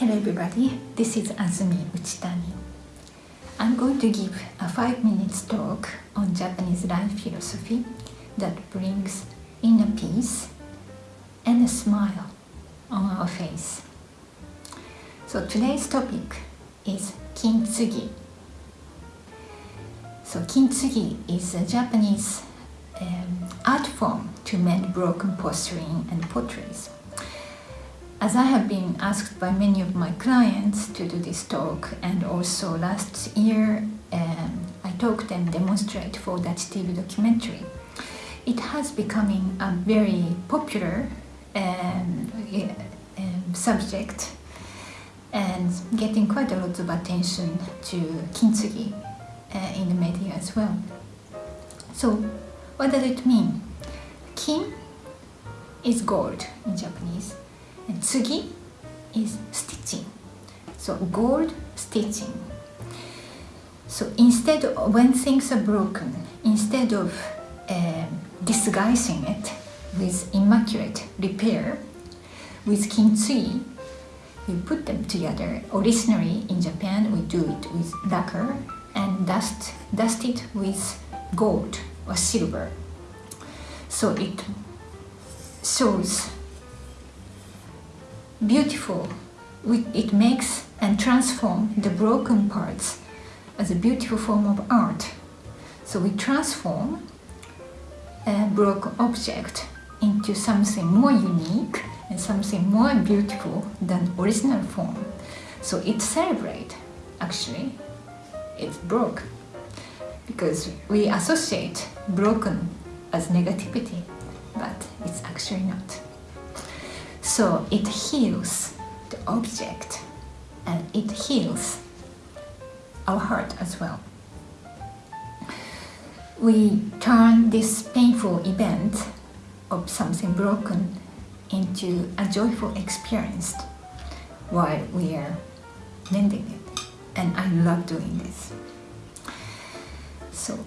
Hello everybody, this is Azumi Uchitani. I'm going to give a 5 minutes talk on Japanese life philosophy that brings inner peace and a smile on our face. So today's topic is kintsugi. So kintsugi is a Japanese um, art form to mend broken porcelain and potteries. As I have been asked by many of my clients to do this talk and also last year um, I talked and demonstrated for that TV documentary, it has becoming a very popular um, um, subject and getting quite a lot of attention to kintsugi uh, in the media as well. So what does it mean? Kin is gold in Japanese and tsugi is stitching. So gold stitching. So instead of, when things are broken, instead of uh, disguising it with immaculate repair, with kintsugi, we put them together. Originally in Japan, we do it with lacquer and dust, dust it with gold or silver. So it shows beautiful. It makes and transform the broken parts as a beautiful form of art. So we transform a broken object into something more unique and something more beautiful than original form. So it celebrates actually it's broke because we associate broken as negativity but it's actually not. So it heals the object and it heals our heart as well. We turn this painful event of something broken into a joyful experience while we are mending it. And I love doing this. So,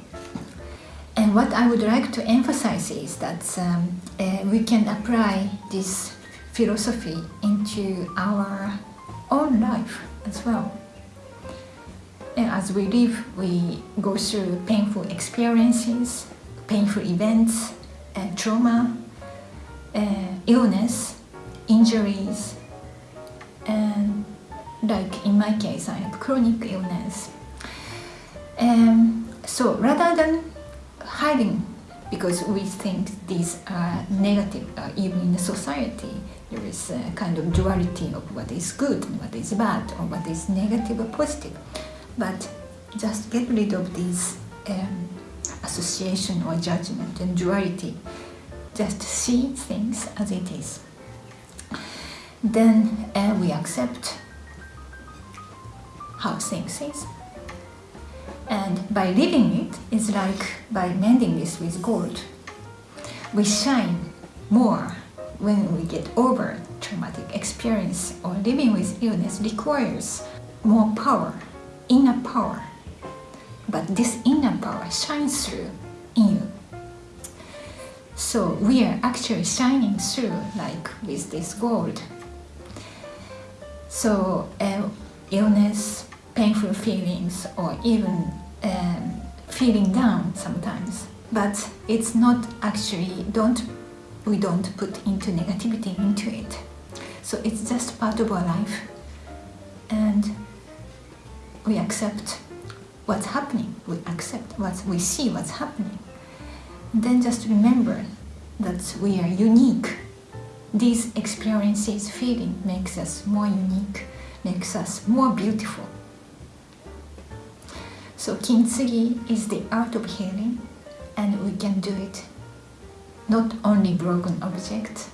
and what I would like to emphasize is that um, uh, we can apply this philosophy into our own life as well. And as we live, we go through painful experiences, painful events, and trauma, illness, injuries, and like in my case, I have chronic illness. Um, so rather than hiding because we think these are negative, uh, even in the society, there is a kind of duality of what is good and what is bad, or what is negative or positive. But just get rid of these um, association or judgment and duality. Just see things as it is. Then uh, we accept how things is. And by living it, it's like by mending this with gold. We shine more when we get over traumatic experience or living with illness requires more power, inner power. But this inner power shines through in you. So we are actually shining through like with this gold. So uh, illness, painful feelings or even um, feeling down sometimes. But it's not actually, don't we don't put into negativity into it. So it's just part of our life and we accept what's happening, we accept what we see what's happening. Then just remember that we are unique. These experiences, feeling makes us more unique, makes us more beautiful. So kintsugi is the art of healing and we can do it not only broken objects,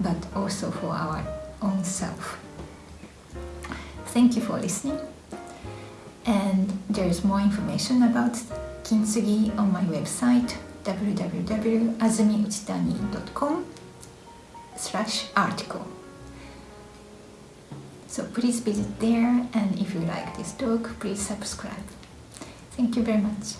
but also for our own self. Thank you for listening. And there is more information about kintsugi on my website www.azumiuchitani.com slash article. So please visit there and if you like this talk, please subscribe. Thank you very much.